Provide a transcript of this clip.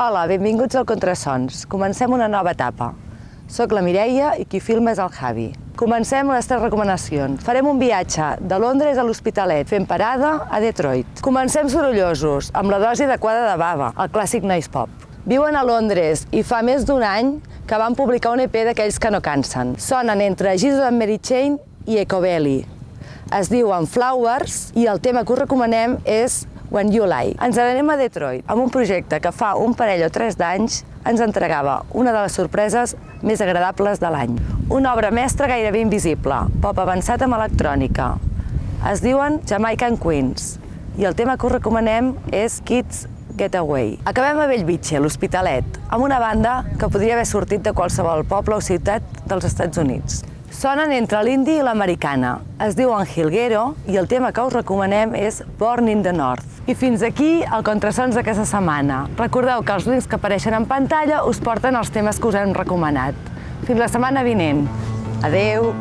Hola, benvinguts al Contrasons. Comencem una nova etapa. Soc la Mireia i qui filma és el Javi. Comencem les tres recomanacions. Farem un viatge de Londres a l'Hospitalet, fent parada a Detroit. Comencem sorollosos, amb la dosi adequada de bava, el clàssic noise pop. Viuen a Londres i fa més d'un any que van publicar un EP d'aquells que no cansen. Sonen entre Jesus and Mary Chain i Ecobelly. Es diuen Flowers i el tema que us recomanem és When You Lie. Ens n'anem a Detroit amb un projecte que fa un parell o tres d'anys ens entregava una de les sorpreses més agradables de l'any. Una obra mestra gairebé invisible, pop avançat amb electrònica. Es diuen Jamaican Queens i el tema que us recomanem és Kids Getaway. Acabem a Bellvitge, l'Hospitalet, amb una banda que podria haver sortit de qualsevol poble o ciutat dels Estats Units. Sonen entre l'indi i l'americana. Es diuen Hilguero i el tema que us recomanem és Born in the North. I fins aquí el Contrasons d'aquesta setmana. Recordeu que els links que apareixen en pantalla us porten els temes que us hem recomanat. Fins la setmana vinent. Adeu!